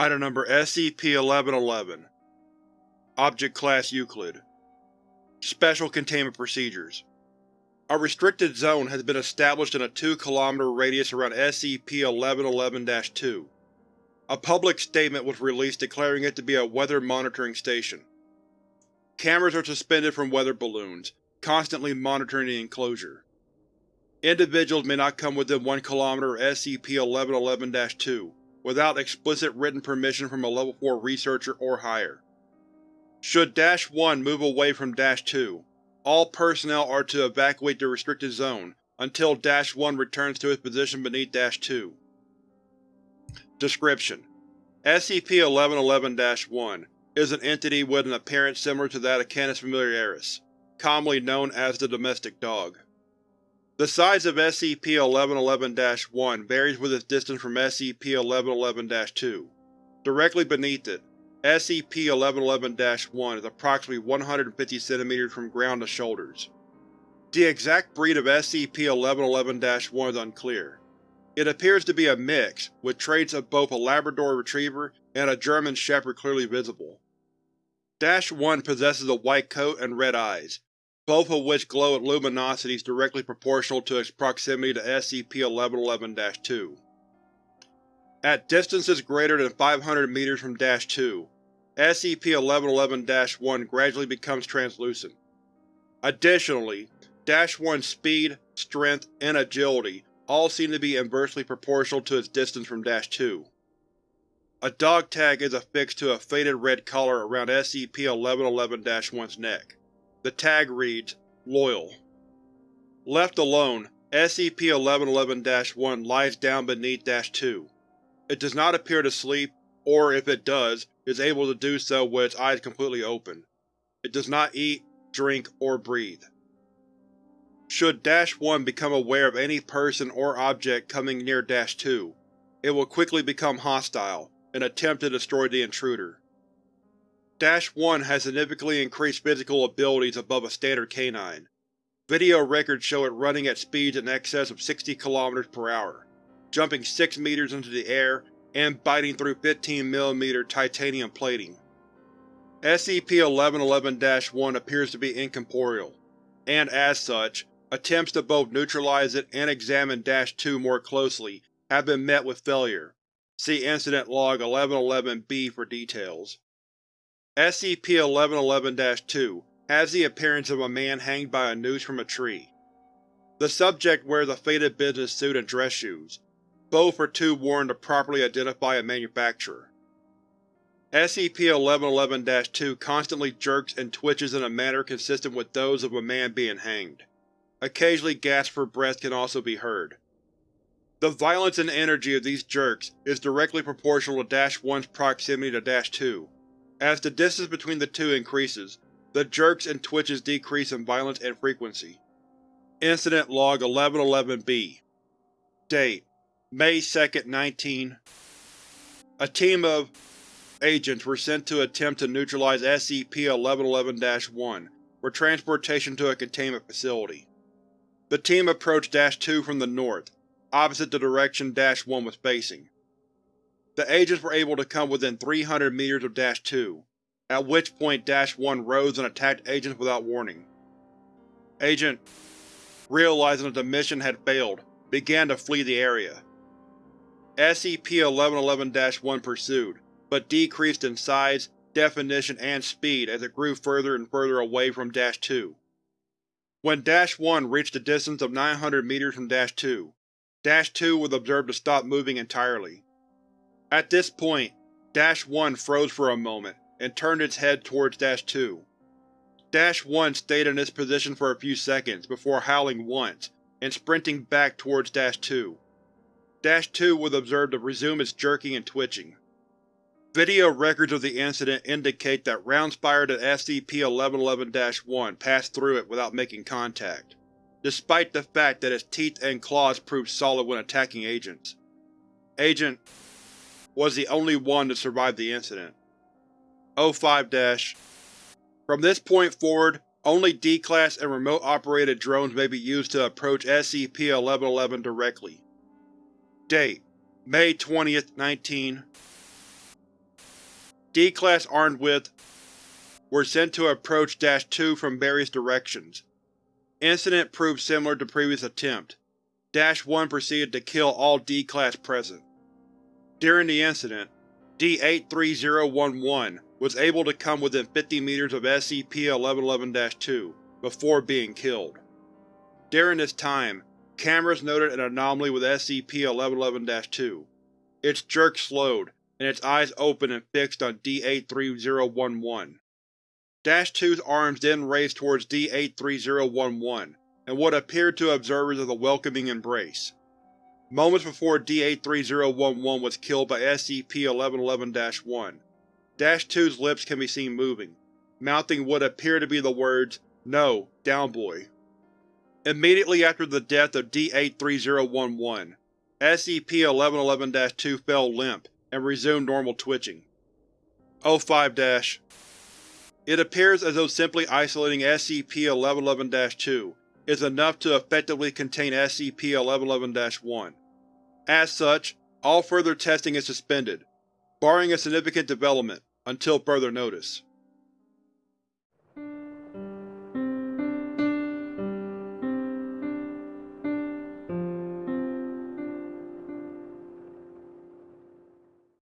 Item Number SCP-1111 Object Class Euclid Special Containment Procedures A restricted zone has been established in a 2 km radius around SCP-1111-2. A public statement was released declaring it to be a weather monitoring station. Cameras are suspended from weather balloons, constantly monitoring the enclosure. Individuals may not come within 1 km of SCP-1111-2 without explicit written permission from a Level 4 researcher or higher. Should Dash 1 move away from Dash 2, all personnel are to evacuate the restricted zone until Dash 1 returns to its position beneath Dash 2. Description: SCP-1111-1 is an entity with an appearance similar to that of Canis familiaris, commonly known as the domestic dog. The size of SCP-1111-1 varies with its distance from SCP-1111-2. Directly beneath it, SCP-1111-1 is approximately 150 cm from ground to shoulders. The exact breed of SCP-1111-1 is unclear. It appears to be a mix, with traits of both a Labrador Retriever and a German Shepherd clearly visible. Dash 1 possesses a white coat and red eyes, both of which glow at luminosities directly proportional to its proximity to SCP-1111-2. At distances greater than 500 meters from Dash 2, SCP-1111-1 gradually becomes translucent. Additionally, Dash 1's speed, strength, and agility all seem to be inversely proportional to its distance from Dash 2. A dog tag is affixed to a faded red collar around SCP-1111-1's neck. The tag reads, Loyal. Left alone, SCP-1111-1 lies down beneath Dash 2. It does not appear to sleep, or if it does, is able to do so with its eyes completely open. It does not eat, drink, or breathe. Should Dash-1 become aware of any person or object coming near Dash-2, it will quickly become hostile and attempt to destroy the intruder. Dash-1 has significantly increased physical abilities above a standard canine. Video records show it running at speeds in excess of 60 km per hour, jumping 6 meters into the air and biting through 15mm titanium plating. SCP-1111-1 appears to be incorporeal, and as such, attempts to both neutralize it and examine Dash-2 more closely have been met with failure. See Incident Log 1111-B for details. SCP-1111-2 has the appearance of a man hanged by a noose from a tree. The subject wears a faded business suit and dress shoes, both are too worn to properly identify a manufacturer. SCP-1111-2 constantly jerks and twitches in a manner consistent with those of a man being hanged. Occasionally gasps for breath can also be heard. The violence and energy of these jerks is directly proportional to Dash-1's proximity to Dash-2. As the distance between the two increases, the jerks and twitches decrease in violence and frequency. Incident Log 1111-B Date May 2, 19 A team of agents were sent to attempt to neutralize SCP-1111-1 for transportation to a containment facility. The team approached Dash-2 from the north, opposite the direction Dash-1 was facing. The agents were able to come within 300 meters of Dash-2, at which point Dash-1 rose and attacked agents without warning. Agent, realizing that the mission had failed, began to flee the area. SCP-1111-1 pursued, but decreased in size, definition, and speed as it grew further and further away from Dash-2. When Dash-1 reached a distance of 900 meters from Dash-2, Dash-2 was observed to stop moving entirely. At this point, Dash-1 froze for a moment and turned its head towards Dash-2. Dash-1 stayed in this position for a few seconds before howling once and sprinting back towards Dash-2. Dash-2 was observed to resume its jerking and twitching. Video records of the incident indicate that rounds fired at SCP-1111-1 passed through it without making contact, despite the fact that its teeth and claws proved solid when attacking agents. Agent was the only one to survive the incident. O5- From this point forward, only D-Class and remote-operated drones may be used to approach SCP-1111 directly. Date: May 20, 19 D-Class armed with were sent to approach Dash 2 from various directions. Incident proved similar to previous attempt. Dash 1 proceeded to kill all D-Class present. During the incident, D-83011 was able to come within 50 meters of SCP-1111-2 before being killed. During this time, cameras noted an anomaly with SCP-1111-2. Its jerk slowed, and its eyes opened and fixed on D-83011. Dash 2's arms then raised towards D-83011, and what appeared to observers as a welcoming embrace. Moments before D-83011 was killed by SCP-1111-1, Dash 2's lips can be seen moving, mouthing what appear to be the words, No, down boy. Immediately after the death of D-83011, SCP-1111-2 fell limp and resumed normal twitching. O5- It appears as though simply isolating SCP-1111-2 is enough to effectively contain SCP-1111-1. As such, all further testing is suspended, barring a significant development, until further notice.